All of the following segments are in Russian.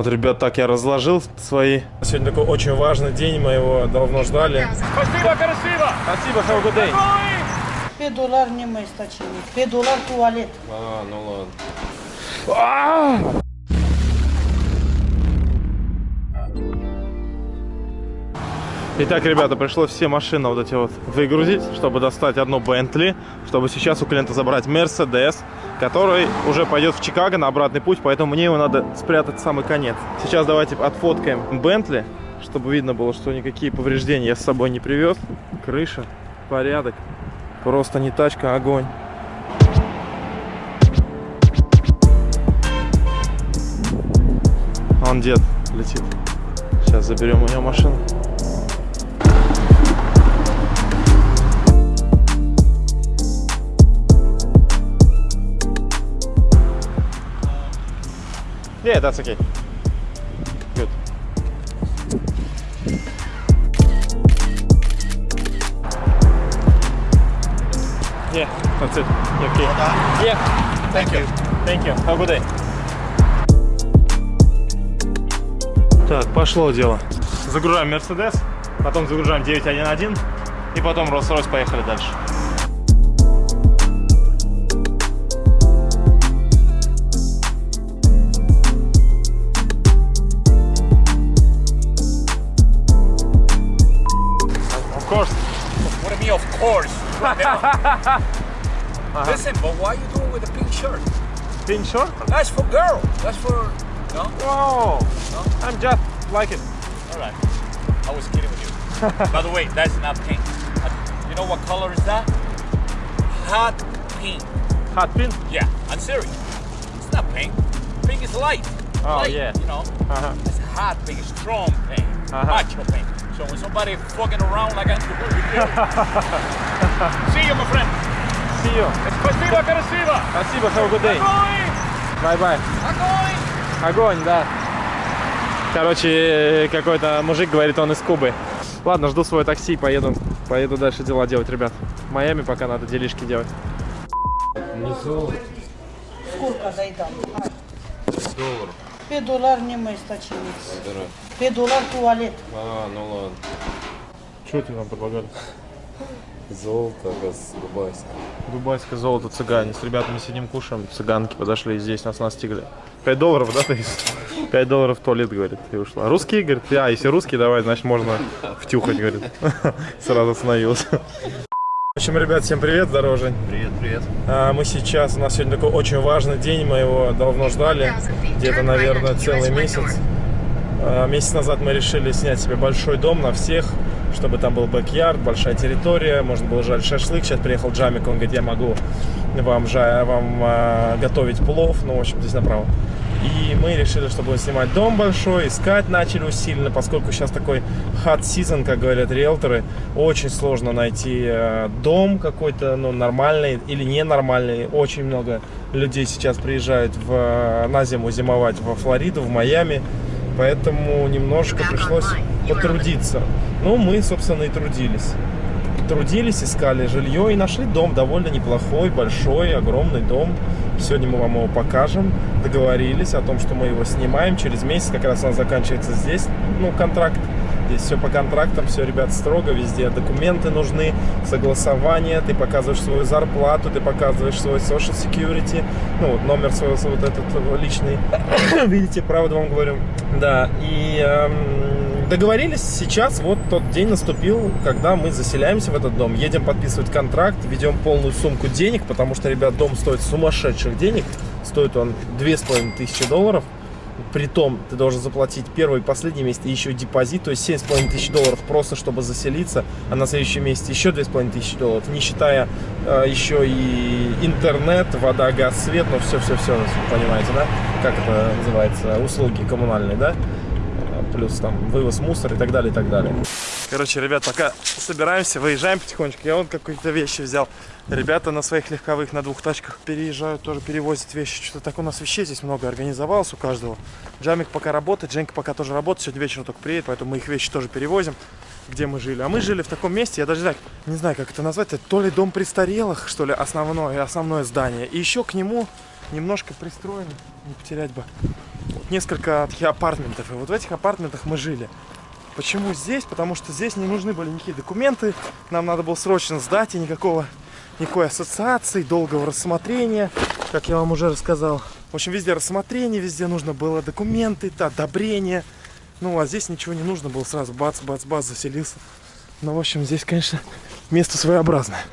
Вот, ребят, так я разложил свои. Сегодня такой очень важный день, мы его давно ждали. Спасибо, красиво! Спасибо, have a good day. 5 доллар не мы стачили. 5 доллар туалет. А, ну ладно. Итак, ребята, пришлось все машины вот эти вот выгрузить, чтобы достать одну Bentley, чтобы сейчас у клиента забрать Mercedes, который уже пойдет в Чикаго на обратный путь, поэтому мне его надо спрятать в самый конец. Сейчас давайте отфоткаем Bentley, чтобы видно было, что никакие повреждения я с собой не привез. Крыша, порядок. Просто не тачка, а огонь. Он дед летит. Сейчас заберем у него машину. Yeah, that's okay. Good. Yeah, that's it. Okay. Yeah. Thank you. Thank you. Have a good day. Так, пошло дело. Загружаем Mercedes, потом загружаем 911 и потом Rolls-Royce поехали дальше. Course. What do you mean, of course? Listen, but why are you doing with a pink shirt? Pink shirt? That's for girl. That's for no. Whoa! I'm just like it. All right. I was kidding with you. By the way, that's not pink. Uh, You know what color is that? Hot pink. Hot pink? Yeah, I'm serious. It's not pink. Pink is light. Oh, light, yeah. You know, Uh-huh. it's hot pink, it's strong pink, Uh-huh. macho pink. So when somebody fucking around like I do with you, see you, my friend. See you. Спасибо, красиво. Спасибо, have a good day. Огонь! Bye-bye. Огонь! Огонь, да. Короче, какой-то мужик говорит, он из Кубы. Ладно, жду свое такси, поеду, поеду дальше дела делать, ребят. В Майами пока надо делишки делать. Сколько заедам? Доллар. 5 доллар не мы стачили. 5 доллар туалет. А, ну ладно. Что ты нам предлагали? Золото, газ, дубайское. Дубайское золото цыгане. С ребятами сидим, кушаем. Цыганки подошли здесь, нас настигли. 5 долларов, да, ты? 5 долларов в туалет, говорит, и ушла. Русские, говорит, а, если русские, давай, значит, можно втюхать, говорит. Сразу остановился. В общем, ребят, всем привет, здорово, Жень. Привет, привет. А, Мы сейчас, у нас сегодня такой очень важный день, мы его давно ждали, где-то, наверное, целый месяц. А, Месяц назад мы решили снять себе большой дом на всех, чтобы там был бэк-ярд, большая территория, можно было жарить шашлык. Сейчас приехал Джамик, он говорит, я могу вам, жа- вам а, готовить плов, ну, в общем, здесь направо. И мы решили, что будем снимать дом большой, искать начали усиленно, поскольку сейчас такой hot season, как говорят риэлторы, очень сложно найти э, дом какой-то, ну, нормальный или ненормальный. Очень много людей сейчас приезжают в, э, на зиму зимовать во Флориду, в Майами, поэтому немножко пришлось потрудиться. Ну, мы, собственно, и трудились трудились, искали жилье и нашли дом довольно неплохой, большой, огромный дом. Сегодня мы вам его покажем. Договорились о том, что мы его снимаем. Через месяц как раз у нас заканчивается здесь, ну, контракт. Здесь все по контрактам, все, ребят, строго, везде документы нужны, согласование, ты показываешь свою зарплату, ты показываешь свой social security, ну, вот номер свой, вот этот личный. Видите, правду вам говорю. Да, и эм, договорились сейчас, вот тот день наступил, когда мы заселяемся в этот дом, едем подписывать контракт, ведем полную сумку денег, потому что, ребят, дом стоит сумасшедших денег, стоит он две с половиной тысячи долларов, Притом ты должен заплатить первый и последний месяц и еще депозит, то есть 7,5 тысяч долларов просто, чтобы заселиться, а на следующем месяце еще 2,5 тысячи долларов, не считая э, еще и интернет, вода, газ, свет, ну все-все-все, понимаете, да? Как это называется? Услуги коммунальные, да? Плюс там вывоз мусора и так далее, и так далее. Короче, ребят, пока собираемся, выезжаем потихонечку. Я вот какие-то вещи взял. Ребята на своих легковых, на двух тачках переезжают, тоже перевозят вещи. Что-то так у нас вещей здесь много организовалось у каждого. Джамик пока работает, Женька пока тоже работает. Сегодня вечером только приедет, поэтому мы их вещи тоже перевозим, где мы жили. А мы жили в таком месте, я даже так, не знаю, как это назвать, это то ли дом престарелых, что ли, основное, основное здание. И еще к нему немножко пристроен, не потерять бы, несколько таких апартментов. И вот в этих апартментах мы жили. Почему здесь? Потому что здесь не нужны были никакие документы. Нам надо было срочно сдать, и никакого, никакой ассоциации, долгого рассмотрения, как я вам уже рассказал. В общем, везде рассмотрение, везде нужно было документы, одобрение. Ну, а здесь ничего не нужно было сразу. Бац, бац, бац, заселился. Ну, в общем, здесь, конечно, место своеобразное.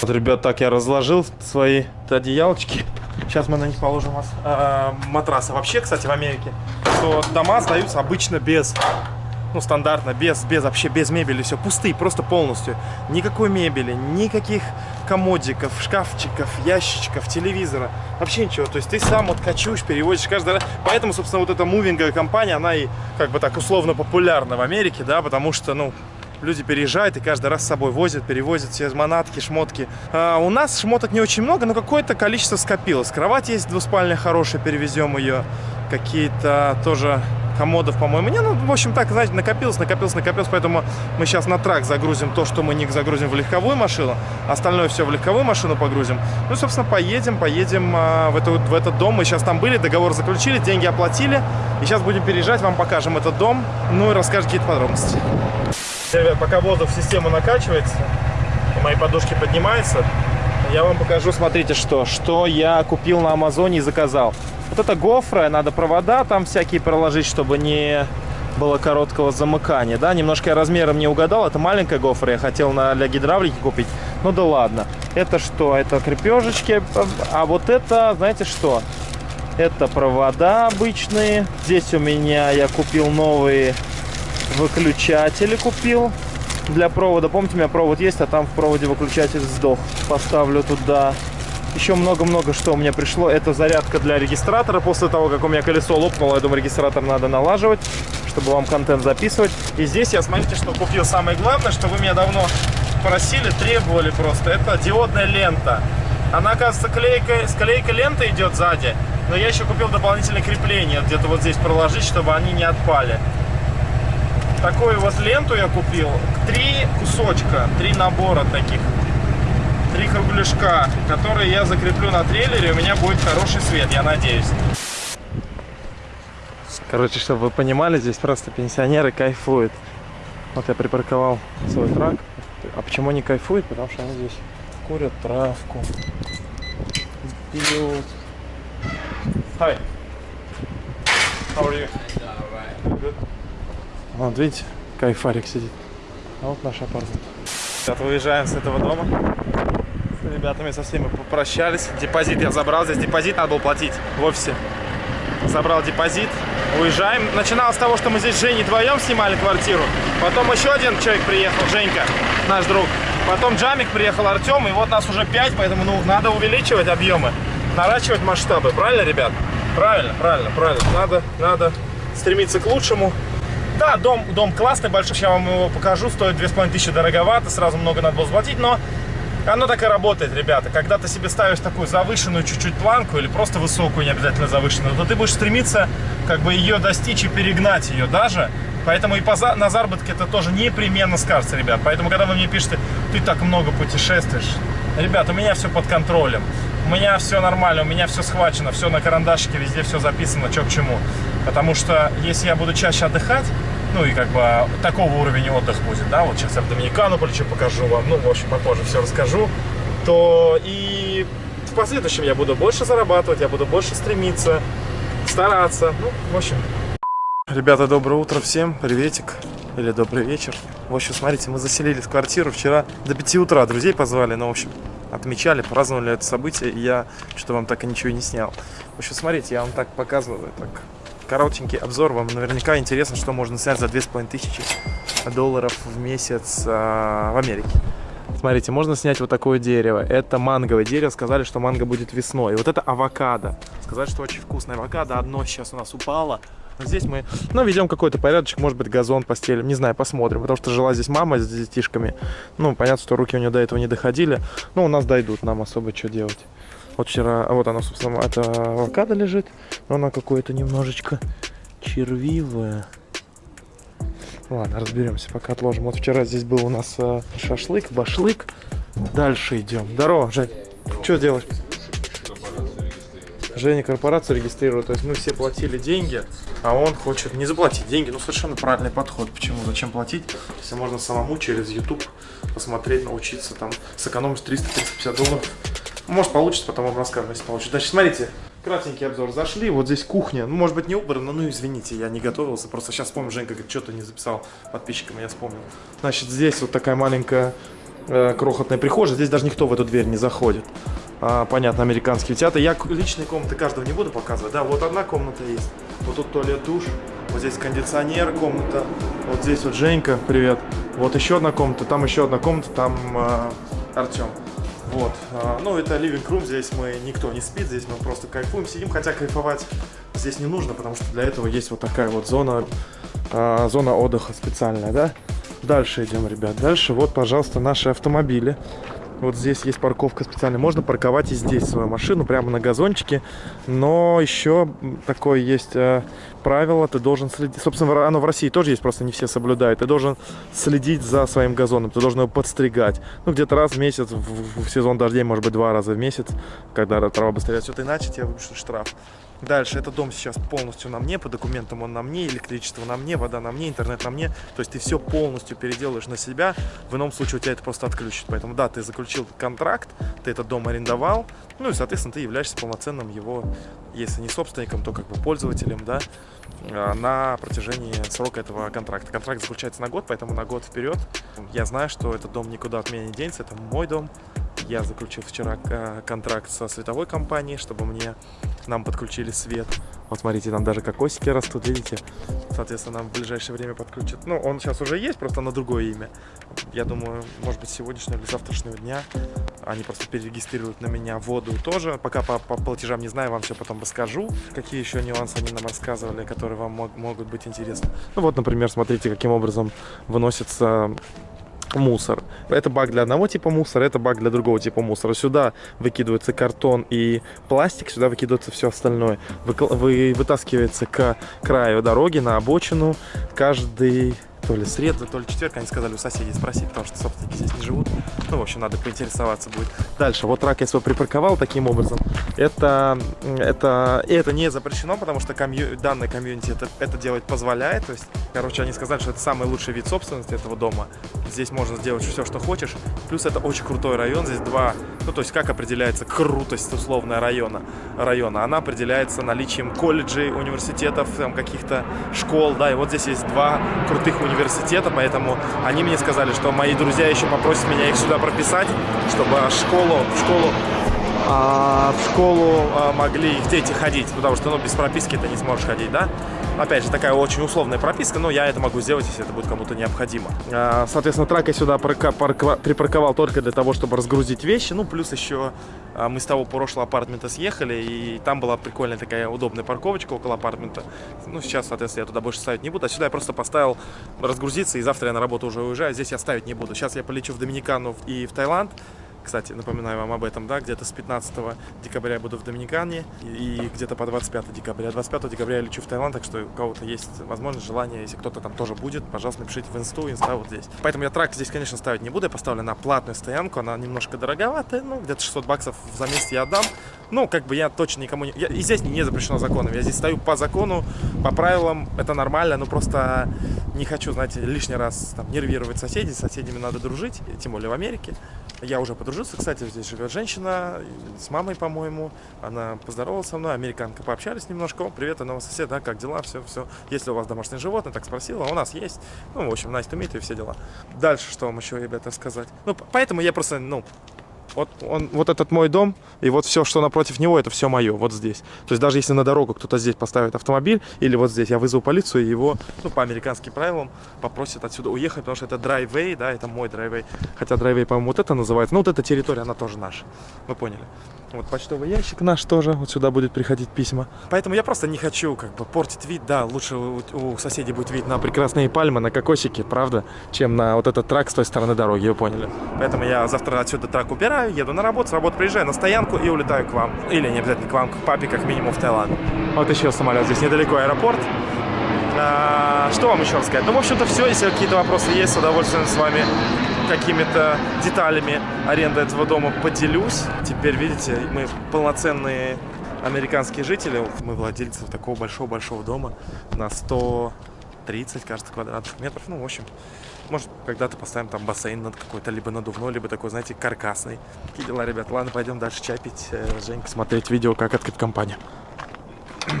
Вот, ребят, так я разложил свои одеялочки. Сейчас мы на них положим мас- а, матрасы. Вообще, кстати, в Америке, то дома сдаются обычно без, ну, стандартно, без, без вообще, без мебели, все пустые, просто полностью. Никакой мебели, никаких комодиков, шкафчиков, ящичков, телевизора, вообще ничего. То есть ты сам вот качуешь, переводишь каждый раз. Поэтому, собственно, вот эта мувинговая компания, она и как бы так условно популярна в Америке, да, потому что, ну, люди переезжают и каждый раз с собой возят, перевозят все манатки, шмотки. А у нас шмоток не очень много, но какое-то количество скопилось. Кровать есть двуспальная хорошая, перевезем ее. Какие-то тоже комодов, по-моему. Не, ну, в общем, так, знаете, накопилось, накопилось, накопилось, поэтому мы сейчас на трак загрузим то, что мы не загрузим в легковую машину, остальное все в легковую машину погрузим. Ну, собственно, поедем, поедем а, в, эту, в этот дом. Мы сейчас там были, договор заключили, деньги оплатили. И сейчас будем переезжать, вам покажем этот дом, ну и расскажем какие-то подробности. Ребят, пока воздух в систему накачивается, и мои подушки поднимаются, я вам покажу, смотрите, что, что я купил на Амазоне и заказал. Вот это гофра, надо провода там всякие проложить, чтобы не было короткого замыкания, да, немножко я размером не угадал, это маленькая гофра, я хотел на, для гидравлики купить, ну да ладно. Это что? Это крепежечки, а вот это, знаете что? Это провода обычные, здесь у меня я купил новые выключатели купил для провода. Помните, у меня провод есть, а там в проводе выключатель сдох. Поставлю туда. Еще много-много что у меня пришло. Это зарядка для регистратора. После того, как у меня колесо лопнуло, я думаю, регистратор надо налаживать, чтобы вам контент записывать. И здесь я, смотрите, что купил. Самое главное, что вы меня давно просили, требовали просто. Это диодная лента. Она, оказывается, клейка, склейка ленты идет сзади. Но я еще купил дополнительное крепление. Где-то вот здесь проложить, чтобы они не отпали такую вот ленту я купил. Три кусочка, три набора таких. Три кругляшка, которые я закреплю на трейлере. У меня будет хороший свет, я надеюсь. Короче, чтобы вы понимали, здесь просто пенсионеры кайфуют. Вот я припарковал свой трак. А почему они кайфуют? Потому что они здесь курят травку, пьют. Hi. How are you? Good. Вот, видите, кайфарик сидит. А вот наш апартамент. Сейчас выезжаем с этого дома. С ребятами со всеми попрощались. Депозит я забрал. Здесь депозит надо было платить в офисе. Забрал депозит. Уезжаем. Начиналось с того, что мы здесь с Женей вдвоем снимали квартиру. Потом еще один человек приехал, Женька, наш друг. Потом Джамик приехал, Артем. И вот нас уже пять, поэтому ну, надо увеличивать объемы. Наращивать масштабы. Правильно, ребят? Правильно, правильно, правильно. Надо, надо стремиться к лучшему. Да, дом, дом классный, большой, сейчас вам его покажу, стоит 2500 дороговато, сразу много надо было заплатить, но оно так и работает, ребята. Когда ты себе ставишь такую завышенную чуть-чуть планку или просто высокую, не обязательно завышенную, то ты будешь стремиться как бы ее достичь и перегнать ее даже. Поэтому и по, на заработке это тоже непременно скажется, ребят. Поэтому, когда вы мне пишете, ты так много путешествуешь, ребят, у меня все под контролем. У меня все нормально, у меня все схвачено, все на карандашике, везде все записано, что к чему. Потому что если я буду чаще отдыхать, ну и как бы такого уровня отдых будет, да, вот сейчас я в Доминикану полечу, покажу вам, ну, в общем, попозже все расскажу, то и в последующем я буду больше зарабатывать, я буду больше стремиться, стараться, ну, в общем. Ребята, доброе утро всем, приветик, или добрый вечер. В общем, смотрите, мы заселились в квартиру вчера до 5 утра, друзей позвали, ну, в общем, отмечали, праздновали это событие, и я что-то вам так и ничего не снял. В общем, смотрите, я вам так показываю, так коротенький обзор. Вам наверняка интересно, что можно снять за 2500 долларов в месяц а, в Америке. Смотрите, можно снять вот такое дерево. Это манговое дерево. Сказали, что манго будет весной. И вот это авокадо. Сказали, что очень вкусное авокадо. Одно сейчас у нас упало. Здесь мы, ну, ведем какой-то порядочек, может быть, газон постелим, не знаю, посмотрим, потому что жила здесь мама с детишками, ну, понятно, что руки у нее до этого не доходили, но у нас дойдут, нам особо что делать. Вот вчера, вот она, собственно, это авокадо лежит, но она какое-то немножечко червивое. Ладно, разберемся, пока отложим. Вот вчера здесь был у нас э, шашлык, башлык. Дальше идем. Здорово, Жень. Что делаешь? Женя корпорацию регистрирует, то есть мы все платили деньги, а он хочет не заплатить деньги. Ну, совершенно правильный подход. Почему? Зачем платить, если можно самому через YouTube посмотреть, научиться, там, сэкономить 300-350 долларов. Может, получится, потом вам расскажем, если получится. Значит, смотрите, кратенький обзор. Зашли, вот здесь кухня. Ну, может быть, не убрано, ну, извините, я не готовился. Просто сейчас вспомнил, Женька говорит, что-то не записал подписчикам, я вспомнил. Значит, здесь вот такая маленькая э, крохотная прихожая. Здесь даже никто в эту дверь не заходит. А, понятно, американские театры. Я личные комнаты каждого не буду показывать. Да, вот одна комната есть. Вот тут туалет, душ. Вот здесь кондиционер, комната. Вот здесь вот Женька, привет. Вот еще одна комната, там еще одна комната, там э, Артем. Вот. А, ну, это living room, здесь мы никто не спит, здесь мы просто кайфуем, сидим, хотя кайфовать здесь не нужно, потому что для этого есть вот такая вот зона, а, зона отдыха специальная, да? Дальше идем, ребят. Дальше вот, пожалуйста, наши автомобили. Вот здесь есть парковка специальная. Можно парковать и здесь свою машину, прямо на газончике. Но еще такое есть э, правило. Ты должен следить. Собственно, оно в России тоже есть, просто не все соблюдают. Ты должен следить за своим газоном. Ты должен его подстригать. Ну, где-то раз в месяц, в, в сезон дождей, может быть, два раза в месяц, когда трава быстрее растет. Иначе тебе выпишут штраф. Дальше, этот дом сейчас полностью на мне, по документам он на мне, электричество на мне, вода на мне, интернет на мне. То есть ты все полностью переделаешь на себя, в ином случае у тебя это просто отключит. Поэтому да, ты заключил контракт, ты этот дом арендовал, ну и, соответственно, ты являешься полноценным его, если не собственником, то как бы пользователем, да, а, на протяжении срока этого контракта. Контракт заключается на год, поэтому на год вперед. Я знаю, что этот дом никуда от меня не денется, это мой дом. Я заключил вчера э, контракт со световой компанией, чтобы мне нам подключили свет. Вот смотрите, там даже кокосики растут, видите? Соответственно, нам в ближайшее время подключат. Ну, он сейчас уже есть, просто на другое имя. Я думаю, может быть, сегодняшнего или завтрашнего дня они просто перерегистрируют на меня воду тоже. Пока по, по платежам не знаю, вам все потом расскажу. Какие еще нюансы они нам рассказывали, которые вам мог, могут быть интересны. Ну вот, например, смотрите, каким образом выносится мусор. Это бак для одного типа мусора, это бак для другого типа мусора. Сюда выкидывается картон и пластик, сюда выкидывается все остальное. Вы, вы, вытаскивается к краю дороги, на обочину. Каждый то ли среда, то ли четверг, они сказали у соседей спросить, потому что собственники здесь не живут. Ну, в общем, надо поинтересоваться будет. Дальше, вот трак я свой припарковал таким образом. Это, это, это не запрещено, потому что комью, данный комьюнити это, это делать позволяет. То есть, короче, они сказали, что это самый лучший вид собственности этого дома. Здесь можно сделать все, что хочешь. Плюс это очень крутой район. Здесь два, ну, то есть, как определяется крутость условная района? района? Она определяется наличием колледжей, университетов, каких-то школ, да, и вот здесь есть два крутых университета поэтому они мне сказали, что мои друзья еще попросят меня их сюда прописать, чтобы школу, школу а, в школу а, могли их дети ходить, потому что ну, без прописки ты не сможешь ходить, да? Опять же, такая очень условная прописка, но я это могу сделать, если это будет кому-то необходимо. А, соответственно, трак я сюда припарковал только для того, чтобы разгрузить вещи, ну, плюс еще а, мы с того прошлого апартмента съехали, и там была прикольная такая удобная парковочка около апартмента. Ну, сейчас, соответственно, я туда больше ставить не буду. А сюда я просто поставил разгрузиться, и завтра я на работу уже уезжаю. Здесь я ставить не буду. Сейчас я полечу в Доминикану и в Таиланд. Кстати, напоминаю вам об этом, да, где-то с 15 декабря я буду в Доминикане и где-то по 25 декабря. 25 декабря я лечу в Таиланд, так что у кого-то есть возможность, желание, если кто-то там тоже будет, пожалуйста, напишите в инсту, инста вот здесь. Поэтому я трак здесь, конечно, ставить не буду, я поставлю на платную стоянку, она немножко дороговатая, ну, где-то 600 баксов за месяц я отдам. Ну, как бы я точно никому не... Я... И здесь не запрещено законом, я здесь стою по закону, по правилам, это нормально, но просто не хочу, знаете, лишний раз там, нервировать соседей, с соседями надо дружить, тем более в Америке. Я уже подружился, кстати, здесь живет женщина с мамой, по-моему. Она поздоровалась со мной, американка, пообщались немножко. Привет, новый сосед, да, как дела, все, все. Если у вас домашнее животное, так спросила, у нас есть. Ну, в общем, nice to meet и все дела. Дальше, что вам еще, ребята, сказать? Ну, поэтому я просто, ну, вот, он, вот этот мой дом, и вот все, что напротив него, это все мое, вот здесь. То есть даже если на дорогу кто-то здесь поставит автомобиль, или вот здесь, я вызову полицию, и его, ну, по американским правилам, попросят отсюда уехать, потому что это драйвей, да, это мой драйвей. Хотя драйвей, по-моему, вот это называется. Ну, вот эта территория, она тоже наша. Вы поняли. Вот почтовый ящик наш тоже, вот сюда будет приходить письма. Поэтому я просто не хочу как бы портить вид, да, лучше у, у соседей будет вид на прекрасные пальмы, на кокосики, правда, чем на вот этот трак с той стороны дороги, вы поняли. Поэтому я завтра отсюда трак убираю, еду на работу, с работы приезжаю на стоянку и улетаю к вам. Или не обязательно к вам, к папе, как минимум в Таиланд. Вот еще самолет, здесь недалеко аэропорт. А, что вам еще рассказать? Ну, в общем-то, все. Если какие-то вопросы есть, с удовольствием с вами какими-то деталями аренды этого дома поделюсь. Теперь, видите, мы полноценные американские жители. Мы владельцы вот такого большого-большого дома на 130, кажется, квадратных метров. Ну, в общем, может, когда-то поставим там бассейн над какой-то, либо надувной, либо такой, знаете, каркасный. Какие дела, ребят? Ладно, пойдем дальше чай пить, э, с Женькой смотреть видео, как открыть компанию.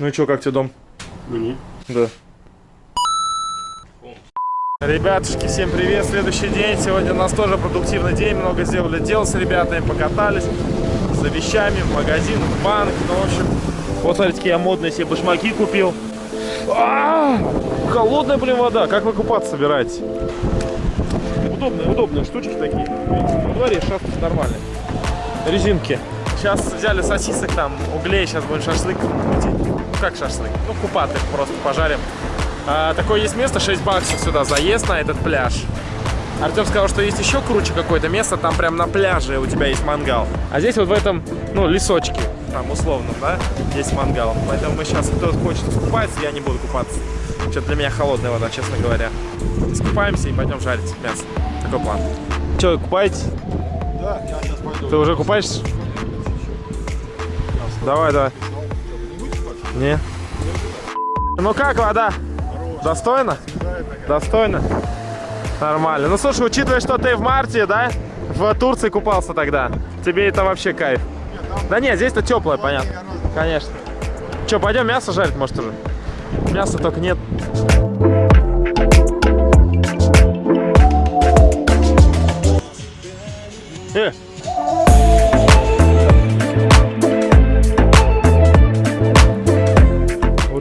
Ну и что, как тебе дом? Мне? Да. Ребятушки, всем привет! Следующий день. Сегодня у нас тоже продуктивный день. Много сделали дел с ребятами, покатались за вещами, в магазин, в банк. Ну, в общем, вот смотрите, я модные себе башмаки купил. А -а -а! Холодная, блин, вода. Как вы купаться собираетесь? Удобные, удобные штучки такие. Во дворе шастать нормально. Резинки. Сейчас взяли сосисок там, углей, сейчас будем шашлык крутить. Ну как шашлык? Ну купаты просто пожарим. А, такое есть место, 6 баксов сюда заезд на этот пляж. Артем сказал, что есть еще круче какое-то место, там прям на пляже у тебя есть мангал. А здесь вот в этом, ну, лесочке, там условно, да, есть мангал. Поэтому мы сейчас, кто хочет искупаться, я не буду купаться. Что-то для меня холодная вода, честно говоря. Искупаемся и пойдем жарить мясо. Такой план. Че, купаетесь? Да, я сейчас пойду. Ты уже купаешься? Давай, давай. Не. Ну как вода? Достойно? Достойно? Нормально. Ну слушай, учитывая, что ты в марте, да, в Турции купался тогда, тебе это вообще кайф. Да нет, здесь-то теплое, понятно. Конечно. Че, пойдем мясо жарить, может, уже? Мяса только нет.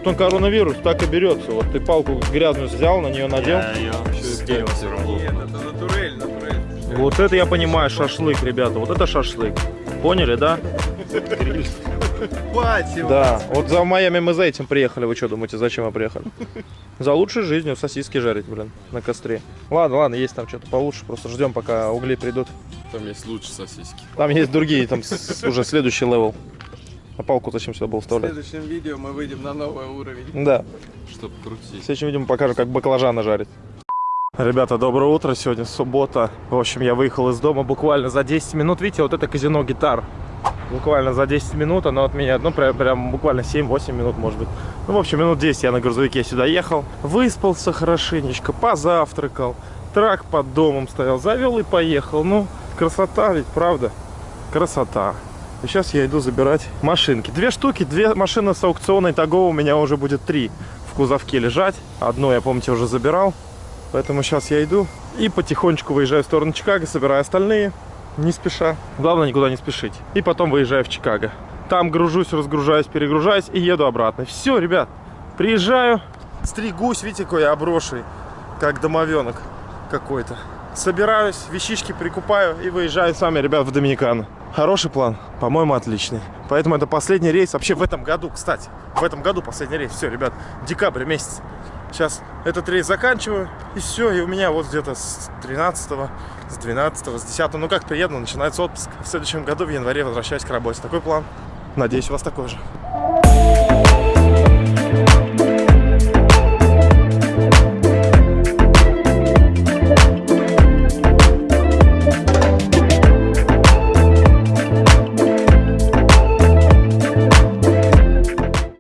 Он коронавирус так и берется. Вот ты палку грязную взял, на нее надел. ее с дерева все равно. Вот это я понимаю, шашлык, ребята. Вот это шашлык. Поняли, да? Да. Вот за Майами мы за этим приехали. Вы что думаете, зачем мы приехали? За лучшей жизнью сосиски жарить, блин, на костре. Ладно, ладно, есть там что-то получше. Просто ждем, пока угли придут. Там есть лучше сосиски. Там есть другие, там уже следующий level. А палку зачем сюда был В вставлять? следующем видео мы выйдем на новый уровень. Да. Чтоб В крутить. следующем видео покажу, как баклажаны жарить. Ребята, доброе утро. Сегодня суббота. В общем, я выехал из дома буквально за 10 минут. Видите, вот это казино гитар. Буквально за 10 минут. Оно от меня, ну, прям, прям буквально 7-8 минут, может быть. Ну, в общем, минут 10 я на грузовике сюда ехал. Выспался хорошенечко, позавтракал. Truck под домом стоял. Завел и поехал. Ну, красота ведь, правда? Красота. Сейчас я иду забирать машинки. Две штуки, две машины с аукциона. Итого у меня уже будет три в кузовке лежать. Одну я, помните, уже забирал. Поэтому сейчас я иду и потихонечку выезжаю в сторону Чикаго, собираю остальные, не спеша. Главное никуда не спешить. И потом выезжаю в Чикаго. Там гружусь, разгружаюсь, перегружаюсь и еду обратно. Все, ребят, приезжаю, стригусь, видите, какой я обросший, как домовенок какой-то. Собираюсь, вещички прикупаю и выезжаю с вами, ребят, в Доминикану. Хороший план? По-моему, отличный. Поэтому это последний рейс вообще в этом году, кстати. В этом году последний рейс. Все, ребят, декабрь месяц. Сейчас этот рейс заканчиваю, и все, и у меня вот где-то с 13 с 12 с 10 ну как приеду, начинается отпуск. В следующем году, в январе, возвращаюсь к работе. Такой план. Надеюсь, у вас такой же.